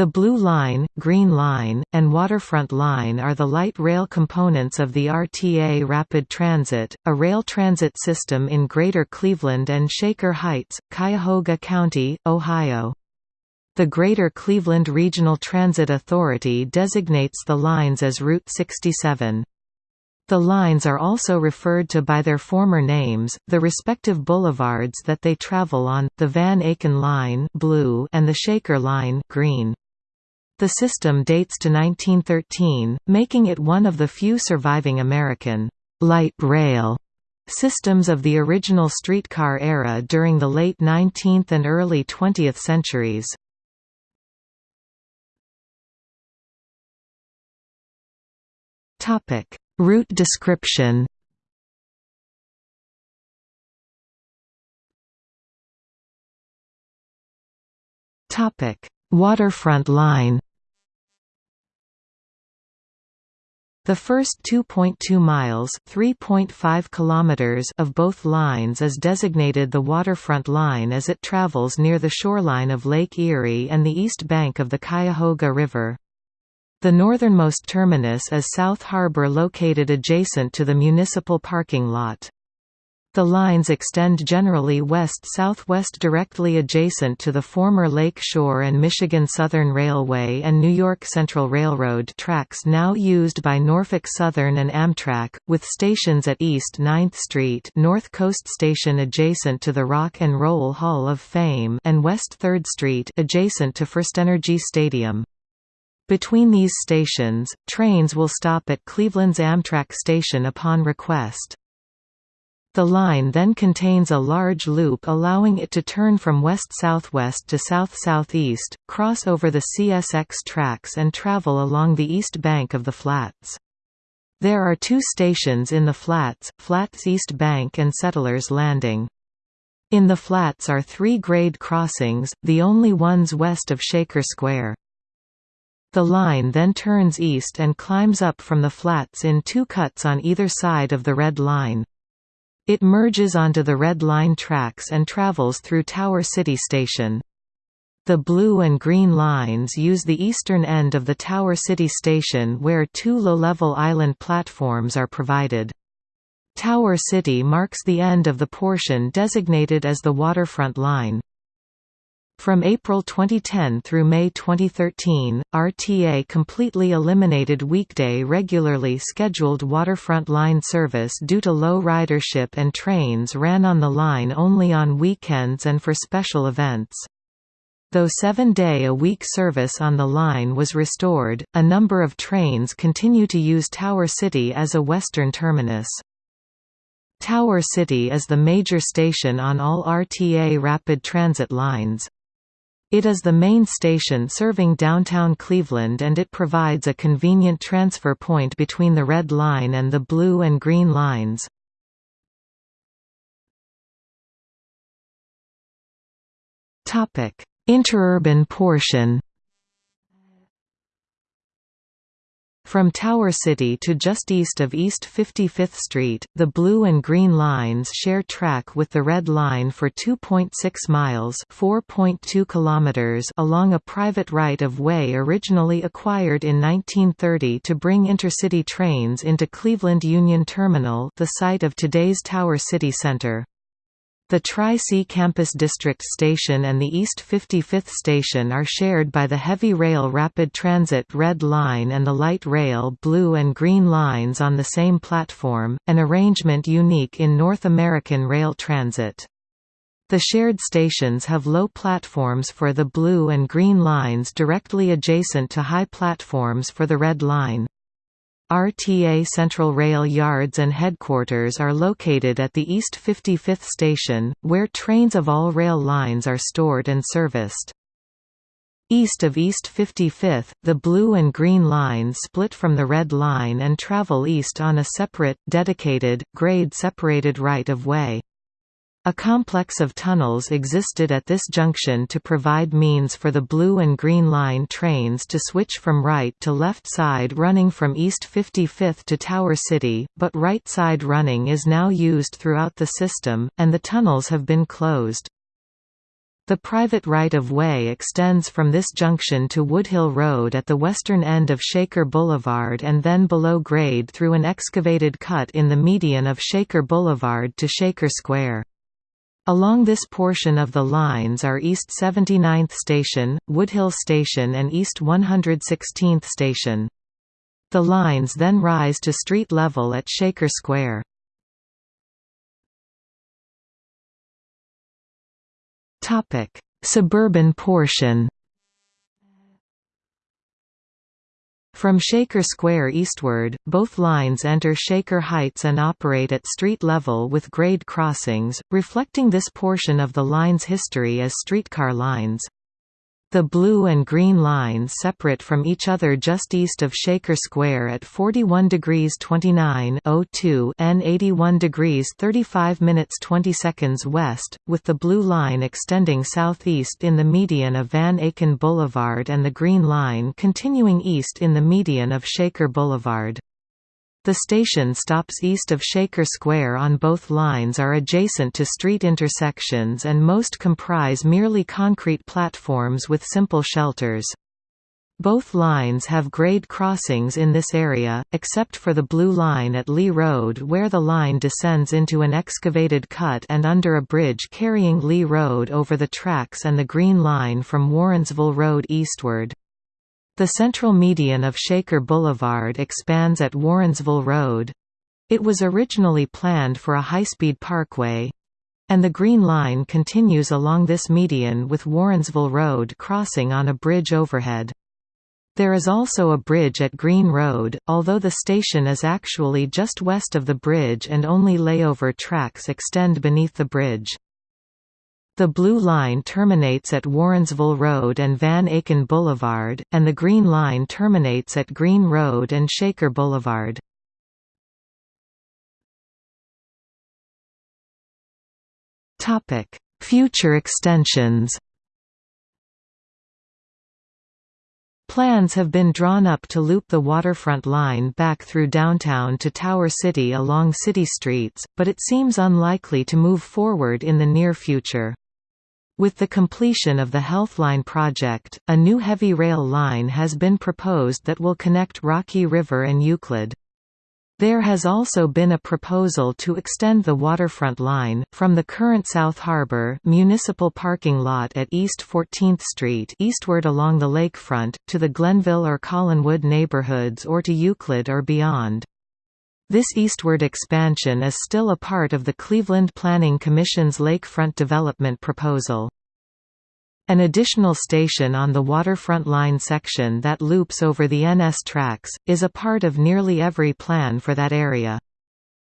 The Blue Line, Green Line, and Waterfront Line are the light rail components of the RTA Rapid Transit, a rail transit system in Greater Cleveland and Shaker Heights, Cuyahoga County, Ohio. The Greater Cleveland Regional Transit Authority designates the lines as Route 67. The lines are also referred to by their former names, the respective boulevards that they travel on, the Van Aken Line blue and the Shaker Line green. The system dates to 1913, making it one of the few surviving American light rail systems of the original streetcar era during the late 19th and early 20th centuries. Topic: Route description. Topic: Waterfront line. The first 2.2 miles (3.5 kilometers) of both lines is designated the waterfront line as it travels near the shoreline of Lake Erie and the east bank of the Cuyahoga River. The northernmost terminus is South Harbor located adjacent to the municipal parking lot. The lines extend generally west-southwest directly adjacent to the former Lake Shore and Michigan Southern Railway and New York Central Railroad tracks now used by Norfolk Southern and Amtrak, with stations at East 9th Street North Coast Station adjacent to the Rock and Roll Hall of Fame and West 3rd Street adjacent to FirstEnergy Stadium. Between these stations, trains will stop at Cleveland's Amtrak station upon request. The line then contains a large loop allowing it to turn from west-southwest to south-southeast, cross over the CSX tracks and travel along the east bank of the flats. There are two stations in the flats, Flats East Bank and Settlers Landing. In the flats are three grade crossings, the only ones west of Shaker Square. The line then turns east and climbs up from the flats in two cuts on either side of the Red Line. It merges onto the Red Line tracks and travels through Tower City Station. The blue and green lines use the eastern end of the Tower City Station where two low-level island platforms are provided. Tower City marks the end of the portion designated as the waterfront line. From April 2010 through May 2013, RTA completely eliminated weekday regularly scheduled waterfront line service due to low ridership and trains ran on the line only on weekends and for special events. Though seven-day-a-week service on the line was restored, a number of trains continue to use Tower City as a western terminus. Tower City is the major station on all RTA rapid transit lines. It is the main station serving downtown Cleveland and it provides a convenient transfer point between the Red Line and the Blue and Green Lines. Interurban portion From Tower City to just east of East 55th Street, the blue and green lines share track with the red line for 2.6 miles (4.2 kilometers) along a private right-of-way originally acquired in 1930 to bring intercity trains into Cleveland Union Terminal, the site of today's Tower City Center. The Tri-C Campus District Station and the East 55th Station are shared by the Heavy Rail Rapid Transit Red Line and the Light Rail Blue and Green lines on the same platform, an arrangement unique in North American rail transit. The shared stations have low platforms for the blue and green lines directly adjacent to high platforms for the red line. RTA Central Rail yards and headquarters are located at the East 55th station, where trains of all rail lines are stored and serviced. East of East 55th, the blue and green lines split from the red line and travel east on a separate, dedicated, grade-separated right-of-way. A complex of tunnels existed at this junction to provide means for the Blue and Green Line trains to switch from right to left side running from East 55th to Tower City, but right side running is now used throughout the system, and the tunnels have been closed. The private right-of-way extends from this junction to Woodhill Road at the western end of Shaker Boulevard and then below grade through an excavated cut in the median of Shaker Boulevard to Shaker Square. Along this portion of the lines are East 79th Station, Woodhill Station and East 116th Station. The lines then rise to street level at Shaker Square. Suburban portion. From Shaker Square eastward, both lines enter Shaker Heights and operate at street level with grade crossings, reflecting this portion of the line's history as streetcar lines. The blue and green lines separate from each other just east of Shaker Square at 41 degrees 29 02 and 81 degrees 35 minutes 20 seconds west, with the blue line extending southeast in the median of Van Aken Boulevard and the green line continuing east in the median of Shaker Boulevard. The station stops east of Shaker Square on both lines are adjacent to street intersections and most comprise merely concrete platforms with simple shelters. Both lines have grade crossings in this area, except for the blue line at Lee Road where the line descends into an excavated cut and under a bridge carrying Lee Road over the tracks and the green line from Warrensville Road eastward. The central median of Shaker Boulevard expands at Warrensville Road. It was originally planned for a high-speed parkway, and the Green Line continues along this median with Warrensville Road crossing on a bridge overhead. There is also a bridge at Green Road, although the station is actually just west of the bridge and only layover tracks extend beneath the bridge. The Blue Line terminates at Warrensville Road and Van Aken Boulevard, and the Green Line terminates at Green Road and Shaker Boulevard. Future extensions Plans have been drawn up to loop the waterfront line back through downtown to Tower City along city streets, but it seems unlikely to move forward in the near future. With the completion of the Healthline project, a new heavy rail line has been proposed that will connect Rocky River and Euclid. There has also been a proposal to extend the waterfront line, from the current South Harbor municipal parking lot at East 14th Street eastward along the lakefront, to the Glenville or Collinwood neighborhoods or to Euclid or beyond. This eastward expansion is still a part of the Cleveland Planning Commission's lakefront development proposal. An additional station on the waterfront line section that loops over the NS tracks, is a part of nearly every plan for that area.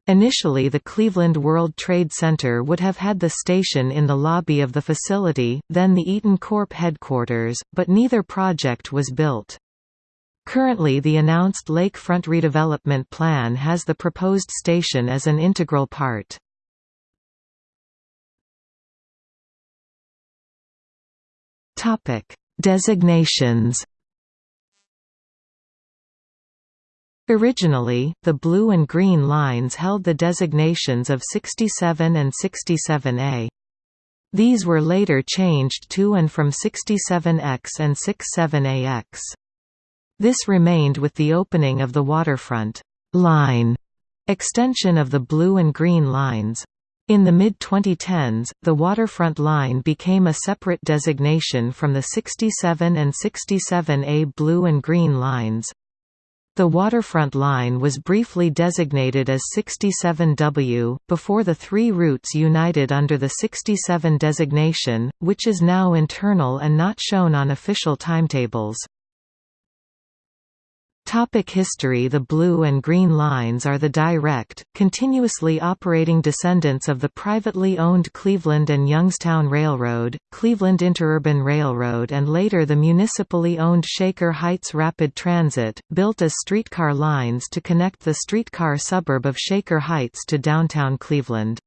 Initially the Cleveland World Trade Center would have had the station in the lobby of the facility, then the Eaton Corp headquarters, but neither project was built. Currently the announced lakefront redevelopment plan has the proposed station as an integral part. Designations Originally, the blue and green lines held the designations of 67 and 67A. These were later changed to and from 67X and 67AX. This remained with the opening of the waterfront line extension of the blue and green lines. In the mid-2010s, the waterfront line became a separate designation from the 67 and 67A blue and green lines. The waterfront line was briefly designated as 67W, before the three routes united under the 67 designation, which is now internal and not shown on official timetables. Topic history The blue and green lines are the direct, continuously operating descendants of the privately owned Cleveland and Youngstown Railroad, Cleveland Interurban Railroad and later the municipally owned Shaker Heights Rapid Transit, built as streetcar lines to connect the streetcar suburb of Shaker Heights to downtown Cleveland.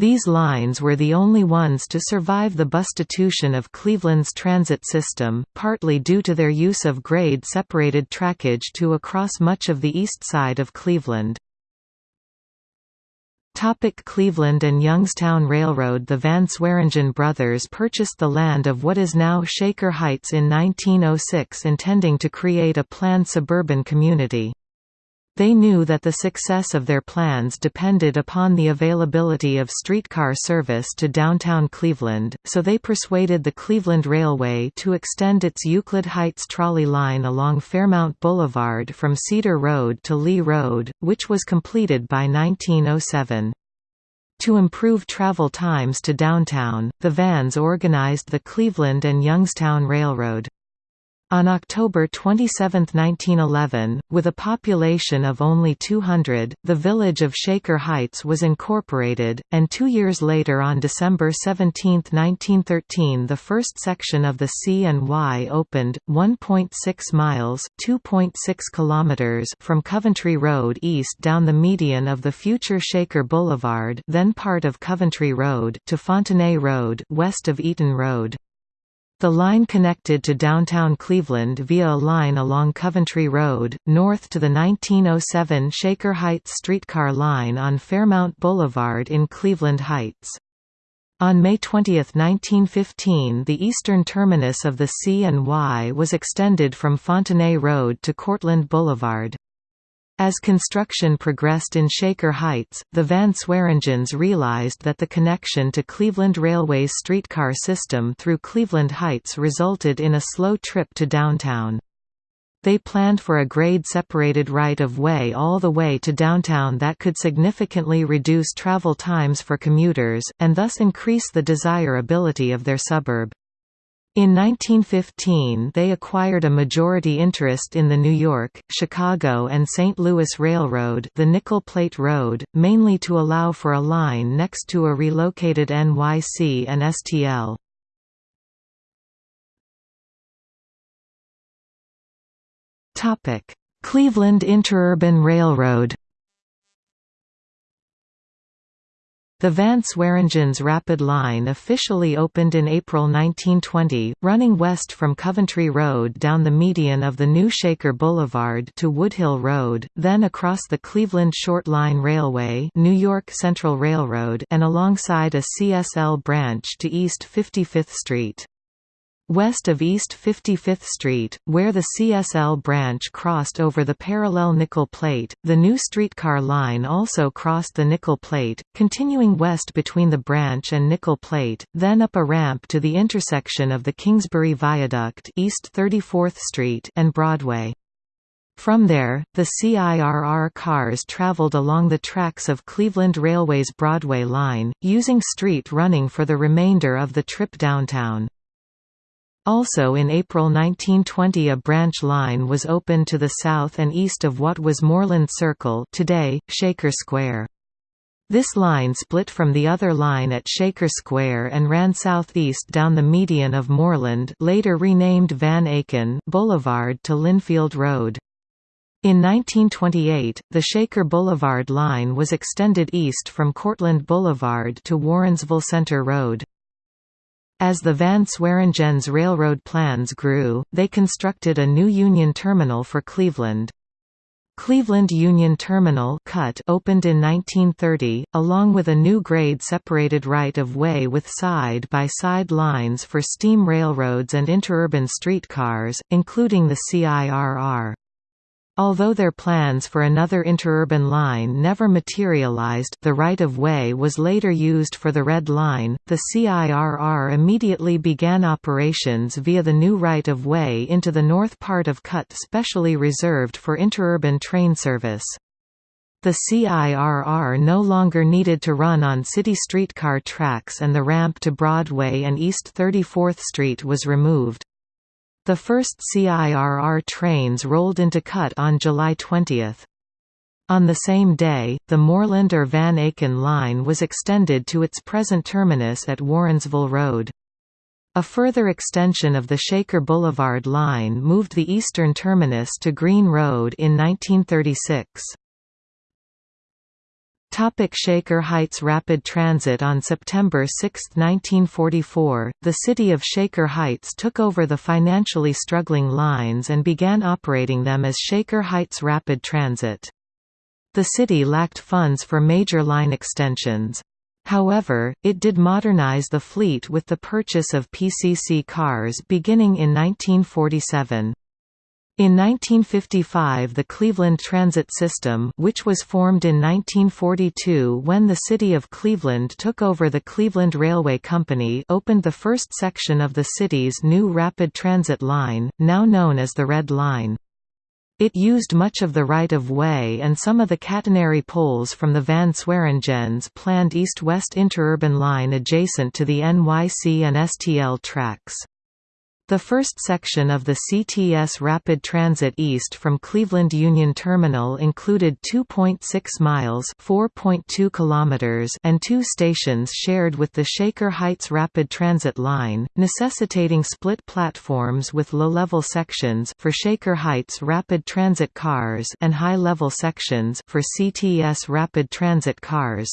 These lines were the only ones to survive the bustitution of Cleveland's transit system, partly due to their use of grade-separated trackage to across much of the east side of Cleveland. Topic Cleveland and Youngstown Railroad The Van Sweringen brothers purchased the land of what is now Shaker Heights in 1906 intending to create a planned suburban community. They knew that the success of their plans depended upon the availability of streetcar service to downtown Cleveland, so they persuaded the Cleveland Railway to extend its Euclid Heights trolley line along Fairmount Boulevard from Cedar Road to Lee Road, which was completed by 1907. To improve travel times to downtown, the Vans organized the Cleveland and Youngstown Railroad. On October 27, 1911, with a population of only 200, the village of Shaker Heights was incorporated, and two years later on December 17, 1913 the first section of the C and Y opened, 1.6 miles from Coventry Road east down the median of the future Shaker Boulevard then part of Coventry Road to Fontenay Road west of Eaton Road. The line connected to downtown Cleveland via a line along Coventry Road, north to the 1907 Shaker Heights streetcar line on Fairmount Boulevard in Cleveland Heights. On May 20, 1915 the eastern terminus of the C and Y was extended from Fontenay Road to Cortlandt Boulevard. As construction progressed in Shaker Heights, the Van Sweringens realized that the connection to Cleveland Railway's streetcar system through Cleveland Heights resulted in a slow trip to downtown. They planned for a grade-separated right-of-way all the way to downtown that could significantly reduce travel times for commuters, and thus increase the desirability of their suburb. In 1915 they acquired a majority interest in the New York, Chicago and St. Louis Railroad the Nickel Plate Road, mainly to allow for a line next to a relocated NYC and STL. Cleveland Interurban Railroad The Van Sweringens Rapid Line officially opened in April 1920, running west from Coventry Road down the median of the new Shaker Boulevard to Woodhill Road, then across the Cleveland Short Line Railway New York Central Railroad and alongside a CSL branch to East 55th Street. West of East 55th Street, where the CSL branch crossed over the parallel nickel plate, the new streetcar line also crossed the nickel plate, continuing west between the branch and nickel plate, then up a ramp to the intersection of the Kingsbury Viaduct East 34th Street and Broadway. From there, the CIRR cars traveled along the tracks of Cleveland Railway's Broadway line, using street running for the remainder of the trip downtown. Also in April 1920 a branch line was opened to the south and east of what was Moreland Circle today, Shaker Square. This line split from the other line at Shaker Square and ran southeast down the median of Moreland later renamed Van Aken Boulevard to Lynnfield Road. In 1928, the Shaker Boulevard line was extended east from Cortland Boulevard to Warrensville Center Road. As the Van Sweringens Railroad plans grew, they constructed a new Union Terminal for Cleveland. Cleveland Union Terminal CUT opened in 1930, along with a new grade-separated right-of-way with side-by-side -side lines for steam railroads and interurban streetcars, including the CIRR. Although their plans for another interurban line never materialized the right-of-way was later used for the Red Line, the CIRR immediately began operations via the new right-of-way into the north part of CUT specially reserved for interurban train service. The CIRR no longer needed to run on city streetcar tracks and the ramp to Broadway and East 34th Street was removed. The first CIRR trains rolled into CUT on July 20. On the same day, the Moreland or Van Aken line was extended to its present terminus at Warrensville Road. A further extension of the Shaker Boulevard line moved the eastern terminus to Green Road in 1936. Topic Shaker Heights Rapid Transit On September 6, 1944, the city of Shaker Heights took over the financially struggling lines and began operating them as Shaker Heights Rapid Transit. The city lacked funds for major line extensions. However, it did modernize the fleet with the purchase of PCC cars beginning in 1947. In 1955 the Cleveland Transit System which was formed in 1942 when the city of Cleveland took over the Cleveland Railway Company opened the first section of the city's new rapid transit line, now known as the Red Line. It used much of the right-of-way and some of the catenary poles from the Van Sweringens planned east-west interurban line adjacent to the NYC and STL tracks. The first section of the CTS Rapid Transit East from Cleveland Union Terminal included 2.6 miles (4.2 kilometers) and two stations shared with the Shaker Heights Rapid Transit Line, necessitating split platforms with low-level sections for Shaker Heights Rapid Transit cars and high-level sections for CTS Rapid Transit cars.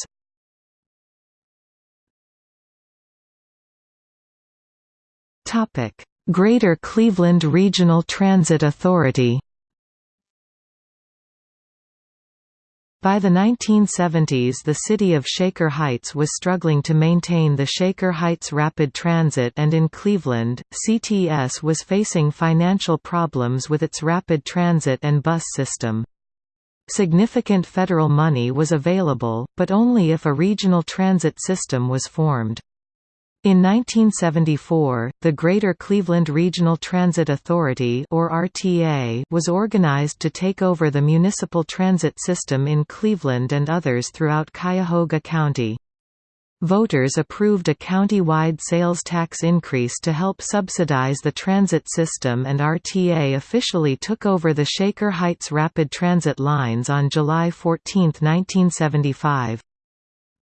Topic Greater Cleveland Regional Transit Authority By the 1970s the city of Shaker Heights was struggling to maintain the Shaker Heights Rapid Transit and in Cleveland, CTS was facing financial problems with its rapid transit and bus system. Significant federal money was available, but only if a regional transit system was formed. In 1974, the Greater Cleveland Regional Transit Authority or RTA was organized to take over the municipal transit system in Cleveland and others throughout Cuyahoga County. Voters approved a county-wide sales tax increase to help subsidize the transit system and RTA officially took over the Shaker Heights Rapid Transit lines on July 14, 1975.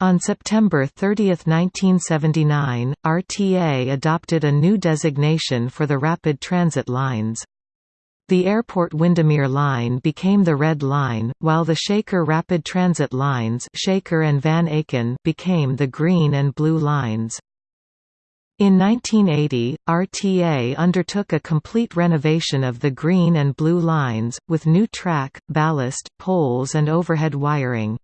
On September 30, 1979, RTA adopted a new designation for the rapid transit lines. The Airport Windermere Line became the Red Line, while the Shaker Rapid Transit lines Shaker and Van Aken became the Green and Blue Lines. In 1980, RTA undertook a complete renovation of the Green and Blue Lines, with new track, ballast, poles and overhead wiring.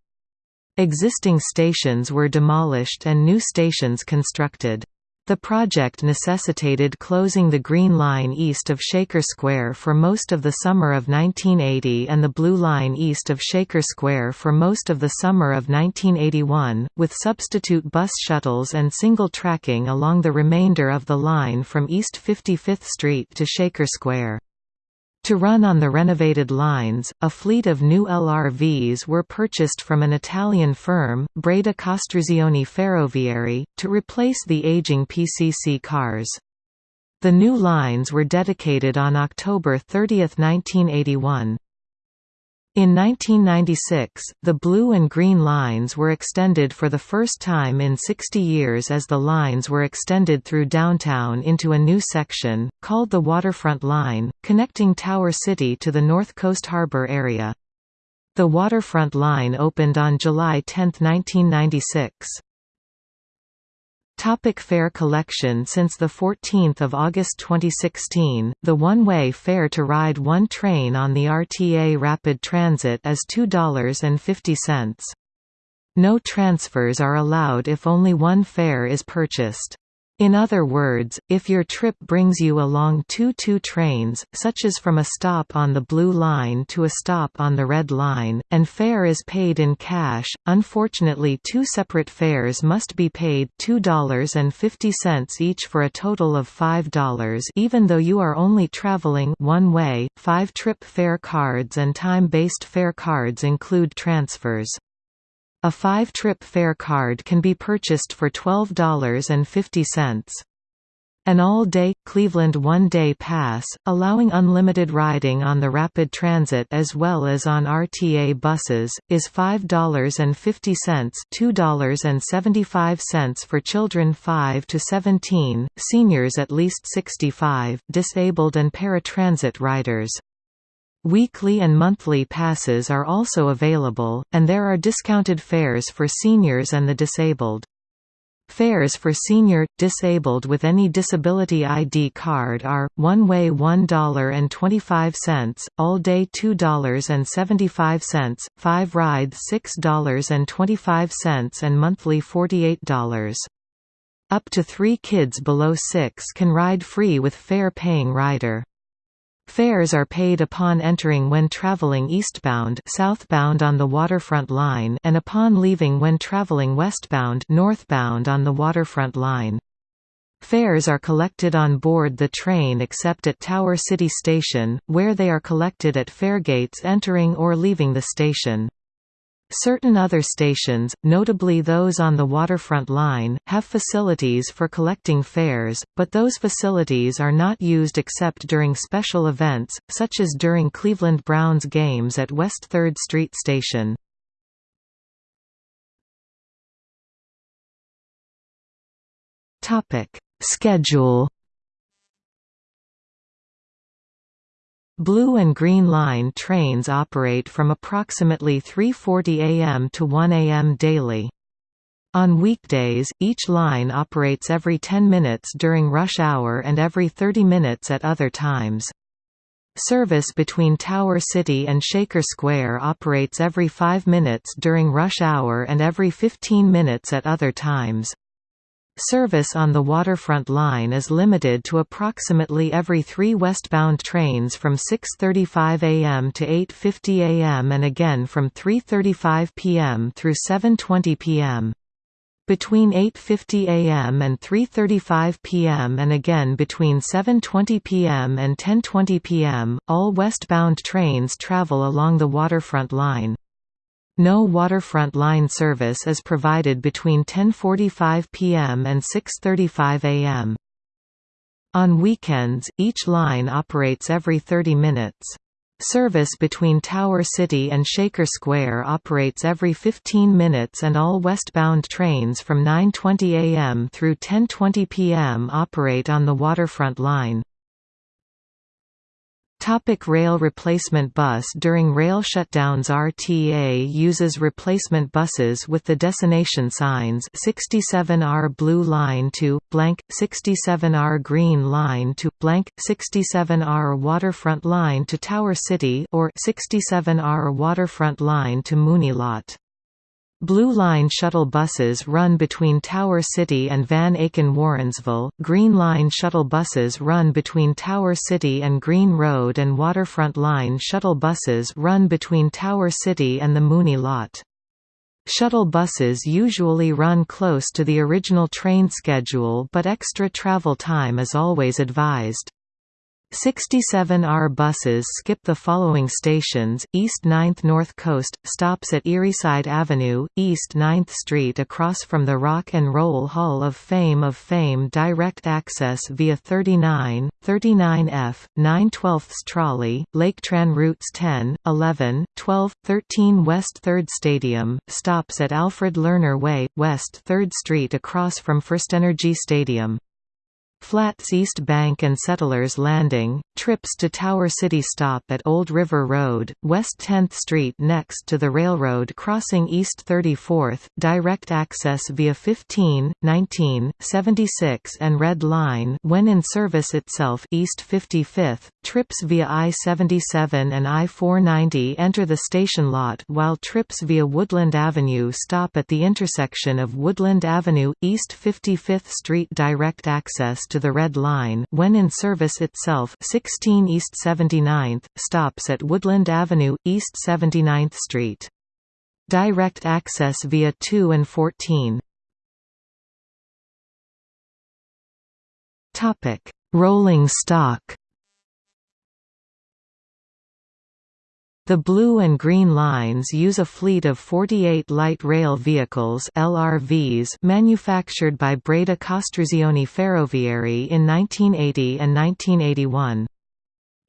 Existing stations were demolished and new stations constructed. The project necessitated closing the Green Line east of Shaker Square for most of the summer of 1980 and the Blue Line east of Shaker Square for most of the summer of 1981, with substitute bus shuttles and single tracking along the remainder of the line from East 55th Street to Shaker Square. To run on the renovated lines, a fleet of new LRVs were purchased from an Italian firm, Breda Costruzioni Ferroviari, to replace the aging PCC cars. The new lines were dedicated on October 30, 1981. In 1996, the blue and green lines were extended for the first time in 60 years as the lines were extended through downtown into a new section, called the Waterfront Line, connecting Tower City to the North Coast Harbor area. The Waterfront Line opened on July 10, 1996. Topic fare collection Since 14 August 2016, the one-way fare to ride one train on the RTA Rapid Transit is $2.50. No transfers are allowed if only one fare is purchased. In other words, if your trip brings you along two two trains, such as from a stop on the Blue Line to a stop on the Red Line, and fare is paid in cash, unfortunately two separate fares must be paid $2.50 each for a total of $5 even though you are only traveling one way. Five trip fare cards and time-based fare cards include transfers. A five-trip fare card can be purchased for $12.50. An all-day, Cleveland one-day pass, allowing unlimited riding on the Rapid Transit as well as on RTA buses, is $5.50 $2.75 for children 5 to 17, seniors at least 65, disabled and paratransit riders. Weekly and monthly passes are also available, and there are discounted fares for seniors and the disabled. Fares for senior, disabled with any disability ID card are, one-way $1.25, all-day $2.75, five rides $6.25 and monthly $48. Up to three kids below six can ride free with fare-paying rider. Fares are paid upon entering when traveling eastbound southbound on the waterfront line and upon leaving when traveling westbound northbound on the waterfront line. Fares are collected on board the train except at Tower City Station, where they are collected at fare gates entering or leaving the station. Certain other stations, notably those on the waterfront line, have facilities for collecting fares, but those facilities are not used except during special events, such as during Cleveland Browns games at West 3rd Street Station. Schedule Blue and Green Line trains operate from approximately 3.40 am to 1 am daily. On weekdays, each line operates every 10 minutes during rush hour and every 30 minutes at other times. Service between Tower City and Shaker Square operates every 5 minutes during rush hour and every 15 minutes at other times. Service on the waterfront line is limited to approximately every three westbound trains from 6.35 am to 8.50 am and again from 3.35 pm through 7.20 pm. Between 8.50 am and 3.35 pm and again between 7.20 pm and 10.20 pm, all westbound trains travel along the waterfront line. No waterfront line service is provided between 10.45 p.m. and 6.35 a.m. On weekends, each line operates every 30 minutes. Service between Tower City and Shaker Square operates every 15 minutes and all westbound trains from 9.20 am through 10.20 pm operate on the waterfront line. Topic rail replacement bus During rail shutdowns RTA uses replacement buses with the destination signs 67R Blue Line to, blank, 67R Green Line to, blank, 67R Waterfront Line to Tower City or 67R Waterfront Line to Mooney Lot. Blue Line shuttle buses run between Tower City and Van Aken Warrensville, Green Line shuttle buses run between Tower City and Green Road and Waterfront Line shuttle buses run between Tower City and the Mooney Lot. Shuttle buses usually run close to the original train schedule but extra travel time is always advised. 67R buses skip the following stations, East 9th North Coast, stops at Erieside Avenue, East 9th Street across from the Rock and Roll Hall of Fame of Fame direct access via 39, 39F, 9 12ths trolley, Laketran routes 10, 11, 12, 13 West 3rd Stadium, stops at Alfred Lerner Way, West 3rd Street across from FirstEnergy Stadium. Flats East Bank and Settlers Landing, trips to Tower City stop at Old River Road, West 10th Street next to the railroad crossing East 34th, direct access via 15, 19, 76 and Red Line when in service itself East 55th, trips via I-77 and I-490 enter the station lot while trips via Woodland Avenue stop at the intersection of Woodland Avenue, East 55th Street direct access to the Red Line when in service itself 16 East 79th, stops at Woodland Avenue, East 79th Street. Direct access via 2 and 14. Rolling stock The blue and green lines use a fleet of 48 light rail vehicles LRVs manufactured by Breda Costruzioni Ferroviari in 1980 and 1981.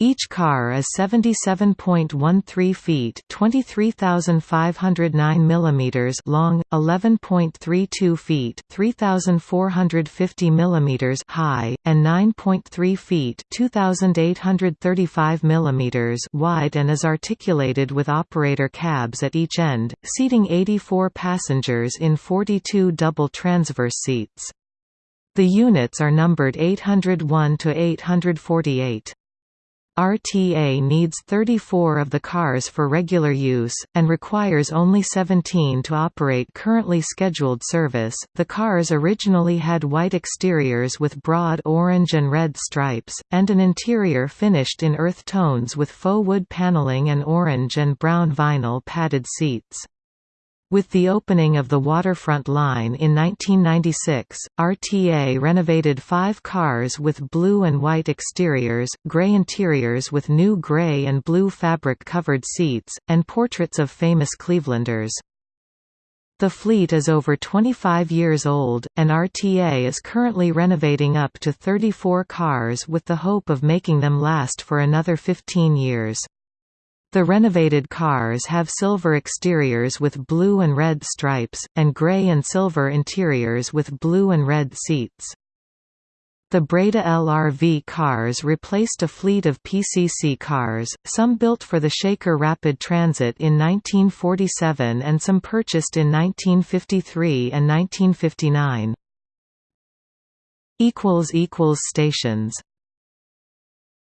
Each car is 77.13 feet (23,509 millimeters) long, 11.32 feet (3,450 millimeters) high, and 9.3 feet (2,835 millimeters) wide and is articulated with operator cabs at each end, seating 84 passengers in 42 double transverse seats. The units are numbered 801 to 848. RTA needs 34 of the cars for regular use, and requires only 17 to operate currently scheduled service. The cars originally had white exteriors with broad orange and red stripes, and an interior finished in earth tones with faux wood paneling and orange and brown vinyl padded seats. With the opening of the waterfront line in 1996, RTA renovated five cars with blue and white exteriors, grey interiors with new grey and blue fabric-covered seats, and portraits of famous Clevelanders. The fleet is over 25 years old, and RTA is currently renovating up to 34 cars with the hope of making them last for another 15 years. The renovated cars have silver exteriors with blue and red stripes, and grey and silver interiors with blue and red seats. The Breda LRV cars replaced a fleet of PCC cars, some built for the Shaker Rapid Transit in 1947 and some purchased in 1953 and 1959. Stations